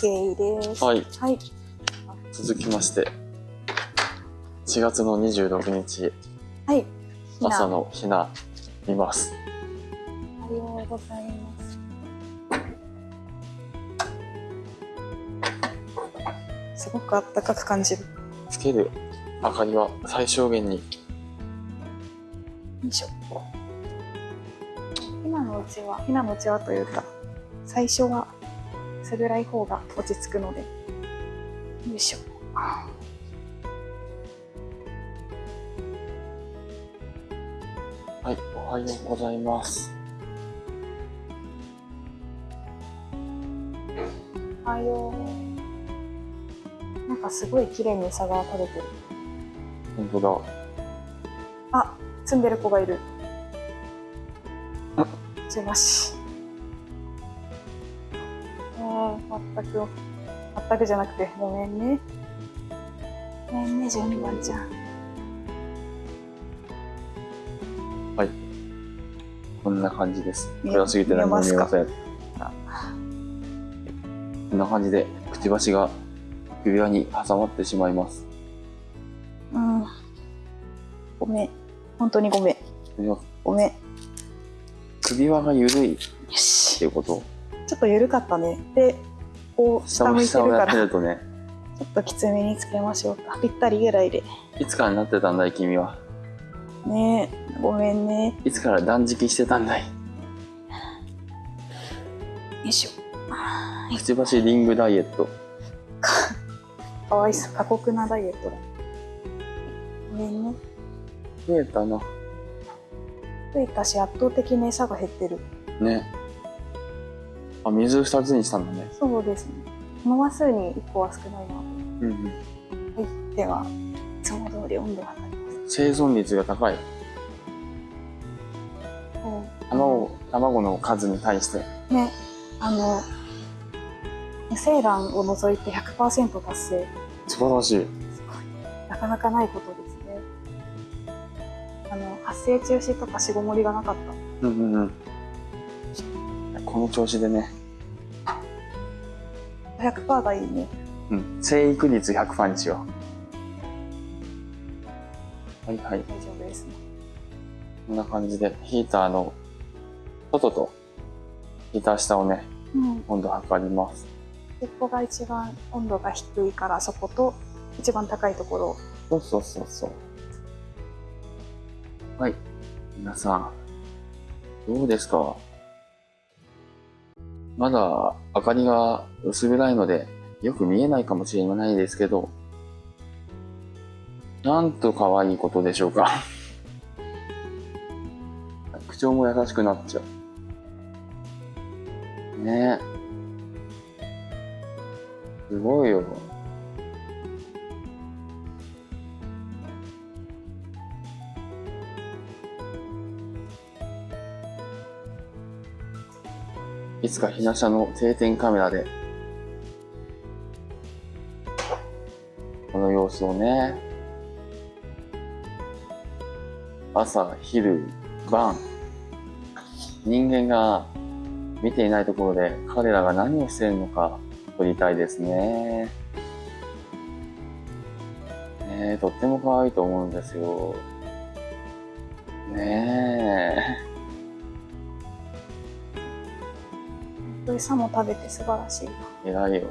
OK です。はい。はい。続きまして、4月の26日、はい。朝のひな、見ます。おはようございます。すごくあったかく感じる。つける明かりは最小限に。よいしょ。ひなのうちは、ひなのうちはというか、最初は薄暗い方が落ち着くので、よいしょ。はい、おはようございます。おはよう。なんかすごい綺麗に餌が食べてる。本当だ。あ、積んでる子がいる。すいまし。全く、全くじゃなくて、ごめんね。ごめんね、順番ちゃん。こんな感じです。暗すぎて何も見えません。こんな感じで、くちばしが指輪に挟まってしまいます。うん。ごめん。本当にごめん。ごめん。よ首輪が緩いっし。ていうことちょっと緩かったね。で、こう、下向いてるから、るとね、ちょっときつめにつけましょうか。ぴったりぐらいで。いつからなってたんだい君は？ねえ、ごめんね。よいつから断食してたんだい？いしょ。くちばしリングダイエット。かわいそう。過酷なダイエットだ。ごめんね。増えたな。増えたし、圧倒的に餌が減ってる。ね。あ、水二つにしたんだね。そうですね。この話数に1個は少ないな。はうんうん。い。では、いつも通り温度を測ります。生存率が高い。卵、卵の数に対して。ね、あの、無精卵を除いて100%達成。素晴らしい。すごい。なかなかないことですね。あの、発生中止とか死後盛りがなかった。うんうんうん。この調子でね、100%がいいね。うん、生育率100%にしよう。はいはい。大丈夫ですね。こんな感じで、ヒーターの外とヒーター下をね、うん。温度測ります。ここが一番温度が低いから、そこと一番高いところを。そうそうそうそう。はい。皆さん、どうですか？まだ明かりが薄暗いので、よく見えないかもしれないですけど、なんと可愛いことでしょうか。口調も優しくなっちゃう。ねえ。すごいよ。いつかひな車の定点カメラで、この様子をね、朝、昼、晩、人間が見ていないところで彼らが何をしているのか撮りたいですね。ね、とっても可愛いと思うんですよ。ねえ。餌も食べて素晴らしいな。偉いよ。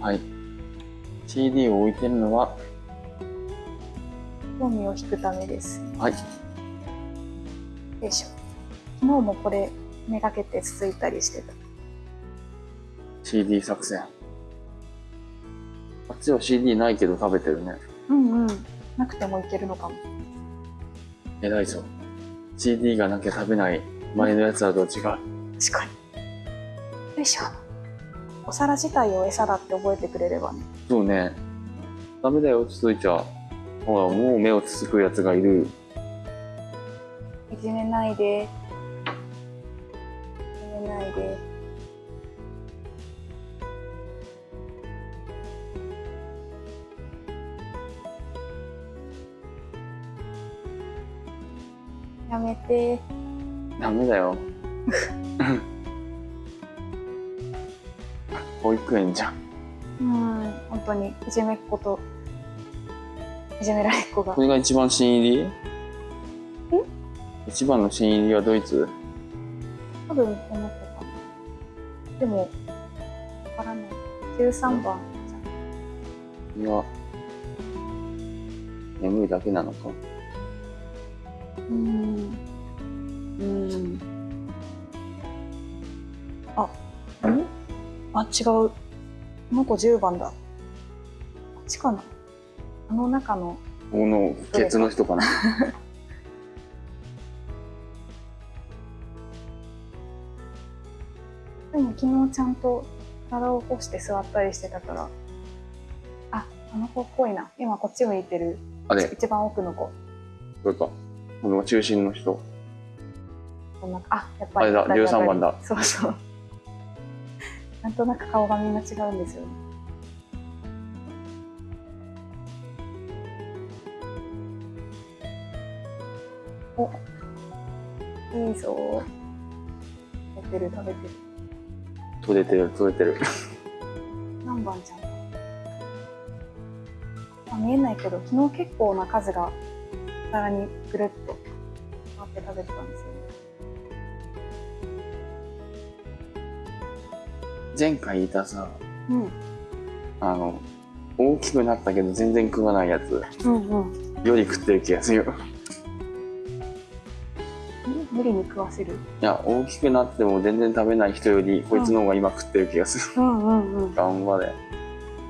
はい。CD を置いてるのは、興味を引くためです。はい。よいしょ。昨日もこれ、めがけてつついたりしてた。CD 作戦。あっちは CD ないけど食べてるね。うんうん。なくてもいけるのかも。偉いぞ。CD がなきゃ食べない前のやつはと違う。確かに。よいしょ。お皿自体を餌だって覚えてくれればね。そうね。ダメだよ、つついちゃ。ほら、もう目をつつくやつがいる。いじめないで。やめて。ダメだよ。保育園じゃん。うん本当にいじめっ子といじめられっ子がこれが一番新入り？一番の新入りはドイツ？多分思ったかなでもわからない13番じいや、眠いだけなのか。うん。うん。あん？あ違う。この子10番だ。こっちかな。あの中の。このケツの人かな。でも昨日ちゃんと体を起こして座ったりしてたからああの子っぽいな。今こっち向いてる。あれ、一番奥の子。これか。この中心の人。あやっぱりあれだ当たり当たり13番だ。そうそう。なんとなく顔がみんな違うんですよね。おいいぞ。食べてる食べてる。取れてる、取れてる。何番ちゃん。あ見えないけど昨日結構な数が皿にぐるっと回ってたんですよね前回いたさ、うんあの、大きくなったけど全然食わないやつうんうんより食ってる気がするよ。無理に食わせるいや、大きくなっても全然食べない人より、こいつの方が今食ってる気がする。うんうんうん頑張れ。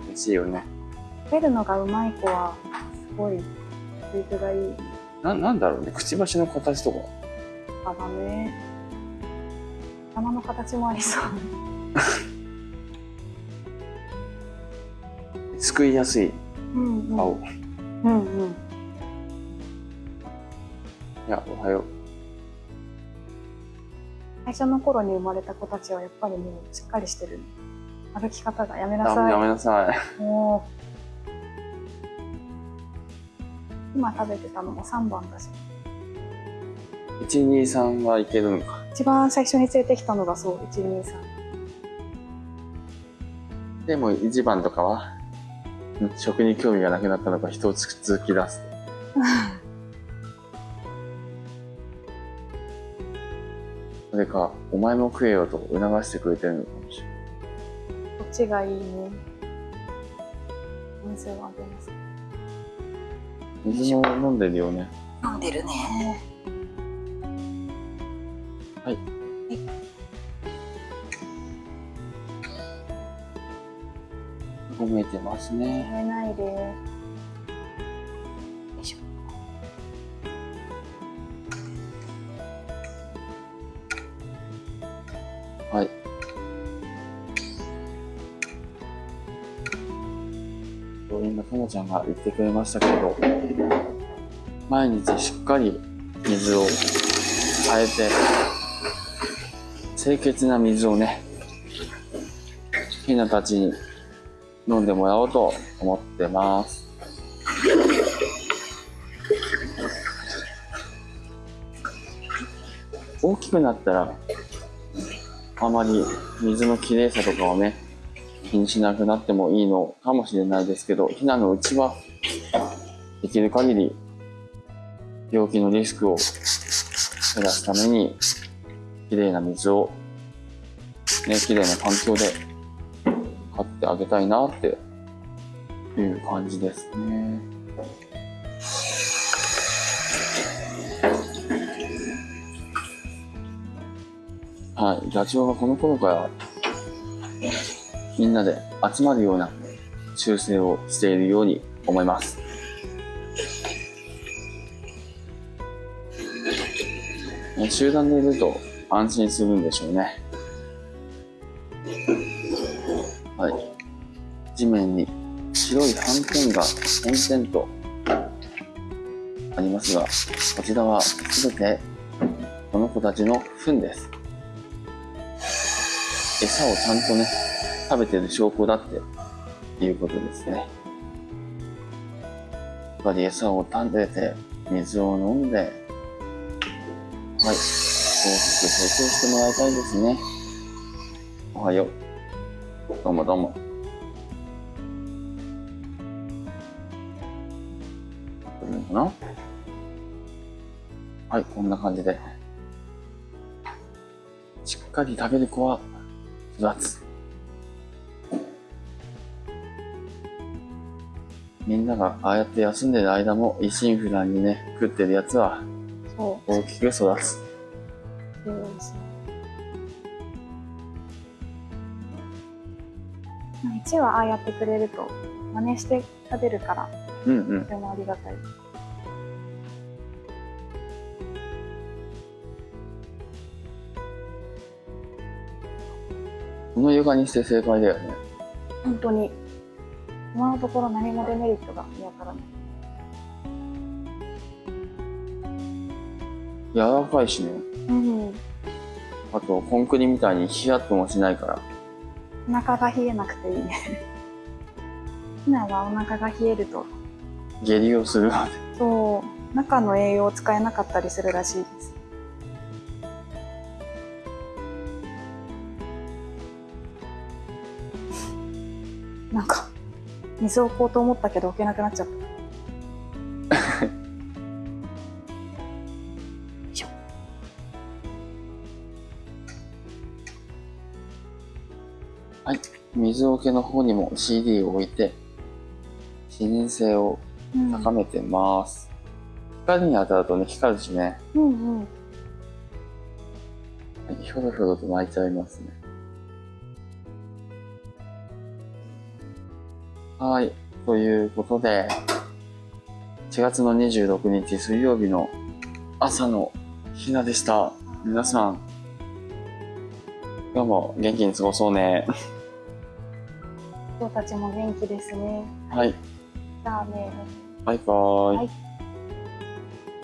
美味しいよね。食べるのがうまい子はすごい食育がいいな、なんだろうね。くちばしの形とか。かだね。頭の形もありそう。すくいやすいうんうん。顔。うんうん。いや、おはよう。最初の頃に生まれた子たちはやっぱりもうしっかりしてる。歩き方がやめなさい。やめなさい。もう。今食べてたのも3番だし1、2、3はいけるのか。一番最初に連れてきたのがそう123でも1番とかは、ん食に興味がなくなったのか人をつ続き出す。それか、お前も食えよと促してくれてるのかもしれない。こっちがいいね水をあげます水も飲んでるよね。飲んでるね褒めてますね。食べないでよいしょはい。今、ともちゃんが言ってくれましたけど、毎日しっかり水を変えて、清潔な水をね、ひなたちに飲んでもらおうと思ってます。大きくなったら、あまり水のきれいさとかはね、気にしなくなってもいいのかもしれないですけど、ひなのうちは、できる限り、病気のリスクを減らすために、きれいな水を、ね、きれいな環境で買ってあげたいなっていう感じですね。はい、ダチョウがこの頃からみんなで集まるような修正をしているように思います。集団でいると安心するんでしょうね。はい。地面に白い斑点が点々とありますが、こちらはすべてこの子たちの糞です。餌をちゃんとね、食べてる証拠だっていうことですね。やっぱり餌を食べて、水を飲んで、はい大。きく成長してもらいたいですね。おはよう。どうもどうも。な？はい、こんな感じで。しっかり食べる子は育つ。みんながああやって休んでる間も一心不乱にね、食ってるやつは大きく育つ。そうですねまあ1はああやってくれると真似して食べるからうんうんと。てもありがたいこの床にして正解だよね。本当に今のところ何もデメリットが見当たらない柔らかいしね。うんあと、コンクリみたいにヒヤッともしないから。お腹が冷えなくていい。ねひなはお腹が冷えると。下痢をする。そう。中の栄養を使えなかったりするらしいです。なんか水を置こうと思ったけど置けなくなっちゃった水桶の方にも CD を置いて、視認性をうん高めてます。光に当たるとね、光るしね。うんうんはいひょろひょろと泣いちゃいますね。はい。ということで、4月の26日水曜日の朝のひなでした。皆さん、今日も元気に過ごそうね。人たちも元気ですねはい。じゃあねバイバーイ。はい